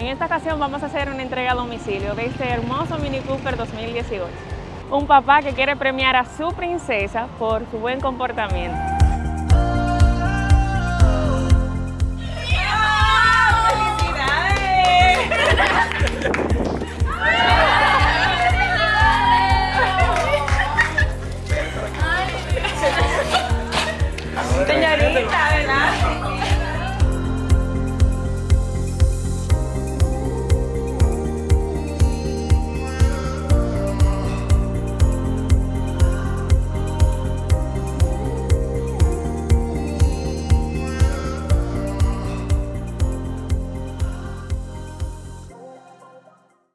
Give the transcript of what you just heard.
En esta ocasión vamos a hacer una entrega a domicilio de este hermoso Mini Cooper 2018. Un papá que quiere premiar a su princesa por su buen comportamiento. Señorita, ¿verdad?